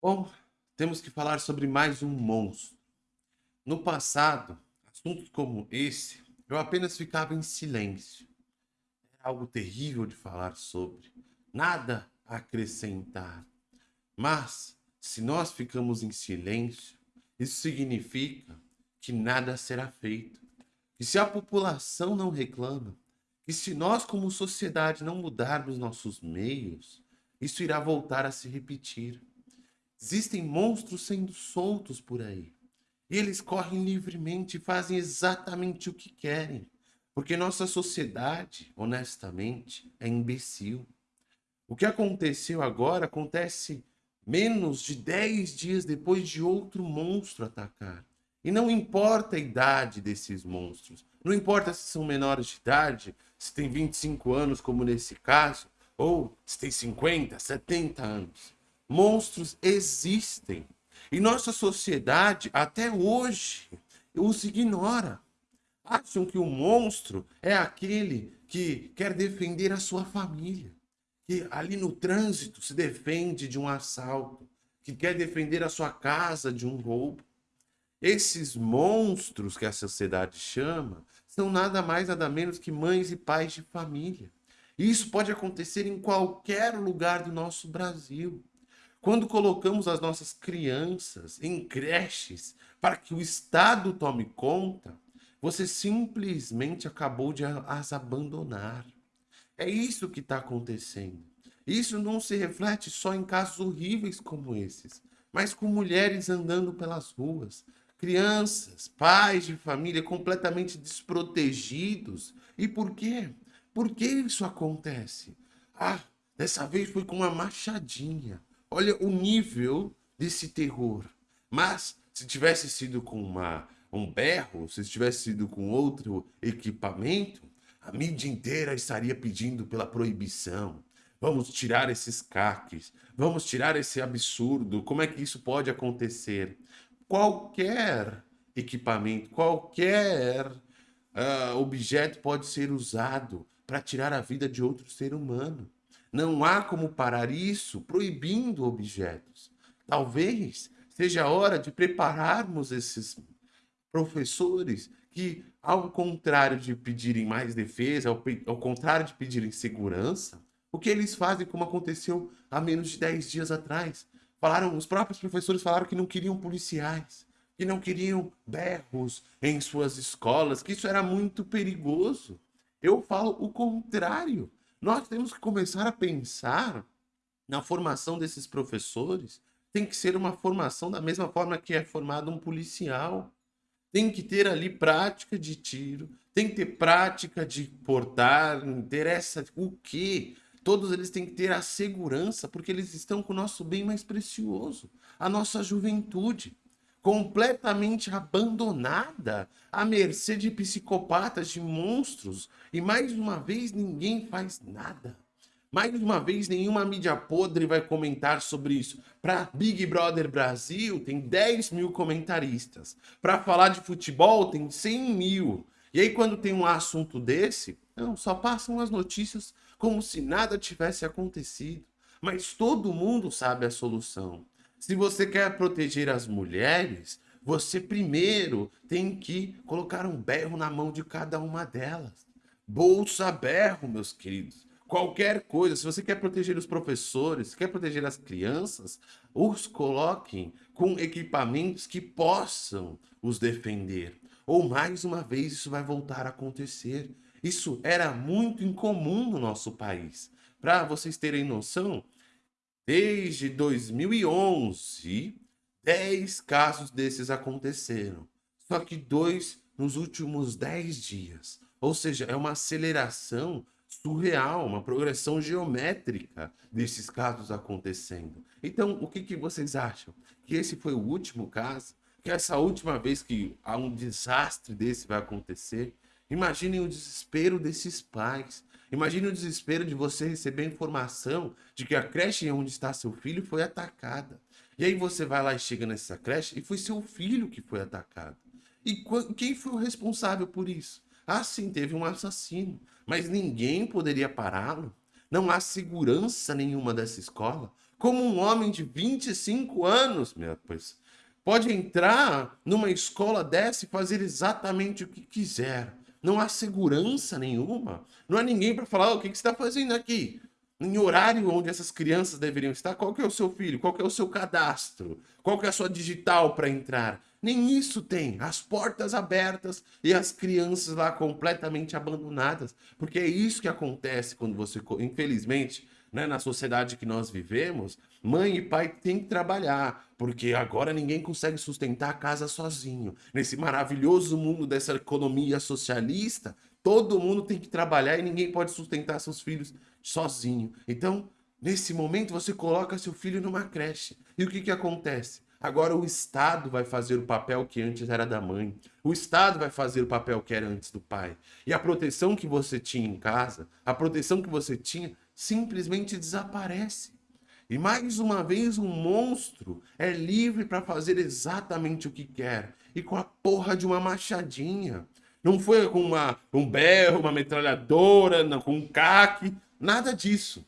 Bom, temos que falar sobre mais um monstro. No passado, assuntos como esse, eu apenas ficava em silêncio. Era algo terrível de falar sobre, nada a acrescentar. Mas, se nós ficamos em silêncio, isso significa que nada será feito. E se a população não reclama, e se nós como sociedade não mudarmos nossos meios, isso irá voltar a se repetir. Existem monstros sendo soltos por aí. E eles correm livremente e fazem exatamente o que querem. Porque nossa sociedade, honestamente, é imbecil. O que aconteceu agora acontece menos de 10 dias depois de outro monstro atacar. E não importa a idade desses monstros, não importa se são menores de idade, se tem 25 anos, como nesse caso, ou se tem 50, 70 anos. Monstros existem. E nossa sociedade, até hoje, os ignora. Acham que o monstro é aquele que quer defender a sua família, que ali no trânsito se defende de um assalto, que quer defender a sua casa de um roubo. Esses monstros que a sociedade chama são nada mais nada menos que mães e pais de família. E isso pode acontecer em qualquer lugar do nosso Brasil. Quando colocamos as nossas crianças em creches para que o Estado tome conta, você simplesmente acabou de as abandonar. É isso que está acontecendo. Isso não se reflete só em casos horríveis como esses, mas com mulheres andando pelas ruas, crianças, pais de família completamente desprotegidos. E por quê? Por que isso acontece? Ah, dessa vez foi com uma machadinha. Olha o nível desse terror. Mas se tivesse sido com uma, um berro, se tivesse sido com outro equipamento, a mídia inteira estaria pedindo pela proibição. Vamos tirar esses caques, vamos tirar esse absurdo. Como é que isso pode acontecer? Qualquer equipamento, qualquer uh, objeto pode ser usado para tirar a vida de outro ser humano. Não há como parar isso proibindo objetos. Talvez seja a hora de prepararmos esses professores que, ao contrário de pedirem mais defesa, ao, ao contrário de pedirem segurança, o que eles fazem como aconteceu há menos de 10 dias atrás? Falaram, os próprios professores falaram que não queriam policiais, que não queriam berros em suas escolas, que isso era muito perigoso. Eu falo o contrário. Nós temos que começar a pensar na formação desses professores. Tem que ser uma formação da mesma forma que é formado um policial. Tem que ter ali prática de tiro, tem que ter prática de portar, interessa o que. Todos eles têm que ter a segurança, porque eles estão com o nosso bem mais precioso, a nossa juventude completamente abandonada, à mercê de psicopatas, de monstros. E mais uma vez ninguém faz nada. Mais uma vez nenhuma mídia podre vai comentar sobre isso. Para Big Brother Brasil tem 10 mil comentaristas. Para falar de futebol tem 100 mil. E aí quando tem um assunto desse, não, só passam as notícias como se nada tivesse acontecido. Mas todo mundo sabe a solução. Se você quer proteger as mulheres, você primeiro tem que colocar um berro na mão de cada uma delas. Bolsa berro, meus queridos. Qualquer coisa, se você quer proteger os professores, quer proteger as crianças, os coloquem com equipamentos que possam os defender. Ou mais uma vez isso vai voltar a acontecer. Isso era muito incomum no nosso país. Para vocês terem noção, Desde 2011, 10 casos desses aconteceram. Só que dois nos últimos 10 dias. Ou seja, é uma aceleração surreal, uma progressão geométrica desses casos acontecendo. Então, o que, que vocês acham? Que esse foi o último caso? Que essa última vez que há um desastre desse vai acontecer? Imaginem o desespero desses pais. Imagine o desespero de você receber informação de que a creche onde está seu filho foi atacada. E aí você vai lá e chega nessa creche e foi seu filho que foi atacado. E quem foi o responsável por isso? Ah, sim, teve um assassino, mas ninguém poderia pará-lo. Não há segurança nenhuma dessa escola. Como um homem de 25 anos, meu pois, pode entrar numa escola dessa e fazer exatamente o que quiser. Não há segurança nenhuma. Não há ninguém para falar, o que, que você está fazendo aqui? em horário onde essas crianças deveriam estar, qual que é o seu filho, qual que é o seu cadastro, qual que é a sua digital para entrar. Nem isso tem. As portas abertas e as crianças lá completamente abandonadas. Porque é isso que acontece quando você, infelizmente, né, na sociedade que nós vivemos, mãe e pai têm que trabalhar, porque agora ninguém consegue sustentar a casa sozinho. Nesse maravilhoso mundo dessa economia socialista, todo mundo tem que trabalhar e ninguém pode sustentar seus filhos sozinho. Então, nesse momento, você coloca seu filho numa creche. E o que, que acontece? Agora o Estado vai fazer o papel que antes era da mãe. O Estado vai fazer o papel que era antes do pai. E a proteção que você tinha em casa, a proteção que você tinha, simplesmente desaparece. E mais uma vez um monstro é livre para fazer exatamente o que quer. E com a porra de uma machadinha. Não foi com uma, um berro, uma metralhadora, não, com um caque. Nada disso.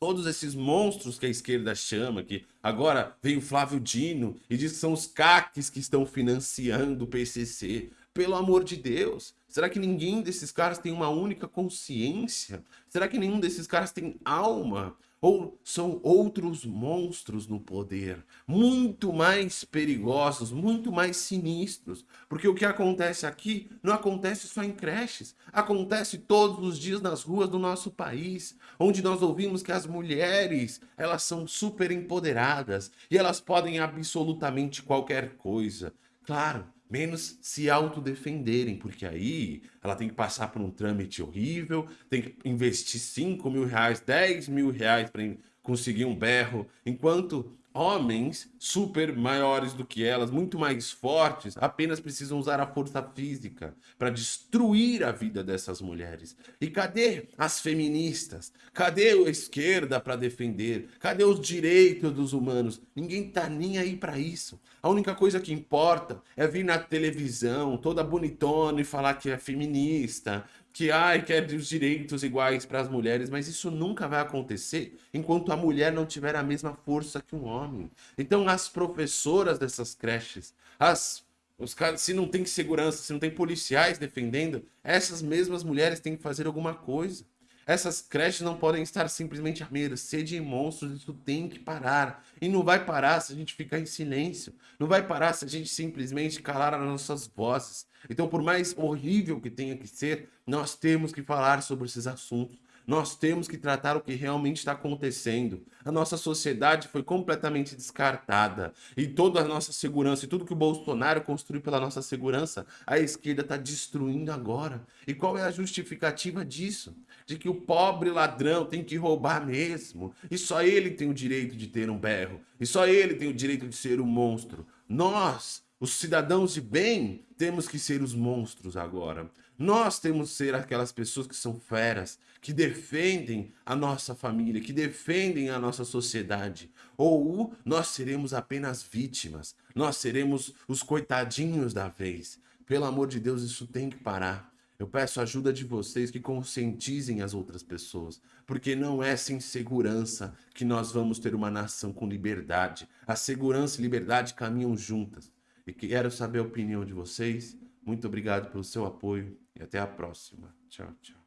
Todos esses monstros que a esquerda chama, que agora vem o Flávio Dino e diz que são os caques que estão financiando o PCC. Pelo amor de Deus, será que ninguém desses caras tem uma única consciência? Será que nenhum desses caras tem alma? Ou são outros monstros no poder, muito mais perigosos, muito mais sinistros, porque o que acontece aqui não acontece só em creches, acontece todos os dias nas ruas do nosso país, onde nós ouvimos que as mulheres, elas são super empoderadas e elas podem absolutamente qualquer coisa. Claro, menos se autodefenderem, porque aí ela tem que passar por um trâmite horrível, tem que investir 5 mil reais, 10 mil reais para conseguir um berro, enquanto homens super maiores do que elas, muito mais fortes, apenas precisam usar a força física para destruir a vida dessas mulheres. E cadê as feministas? Cadê a esquerda para defender? Cadê os direitos dos humanos? Ninguém tá nem aí para isso. A única coisa que importa é vir na televisão, toda bonitona e falar que é feminista, que ai, quer os direitos iguais para as mulheres, mas isso nunca vai acontecer enquanto a mulher não tiver a mesma força que um homem. Então as professoras dessas creches, as os caras, se não tem segurança, se não tem policiais defendendo, essas mesmas mulheres têm que fazer alguma coisa. Essas creches não podem estar simplesmente à mercê de monstros, isso tem que parar. E não vai parar se a gente ficar em silêncio. Não vai parar se a gente simplesmente calar as nossas vozes. Então, por mais horrível que tenha que ser, nós temos que falar sobre esses assuntos. Nós temos que tratar o que realmente está acontecendo. A nossa sociedade foi completamente descartada. E toda a nossa segurança, e tudo que o Bolsonaro construiu pela nossa segurança, a esquerda está destruindo agora. E qual é a justificativa disso? De que o pobre ladrão tem que roubar mesmo. E só ele tem o direito de ter um berro. E só ele tem o direito de ser um monstro. Nós, os cidadãos de bem, temos que ser os monstros agora. Nós temos que ser aquelas pessoas que são feras, que defendem a nossa família, que defendem a nossa sociedade. Ou nós seremos apenas vítimas, nós seremos os coitadinhos da vez. Pelo amor de Deus, isso tem que parar. Eu peço a ajuda de vocês que conscientizem as outras pessoas, porque não é sem segurança que nós vamos ter uma nação com liberdade. A segurança e liberdade caminham juntas. E quero saber a opinião de vocês. Muito obrigado pelo seu apoio e até a próxima. Tchau, tchau.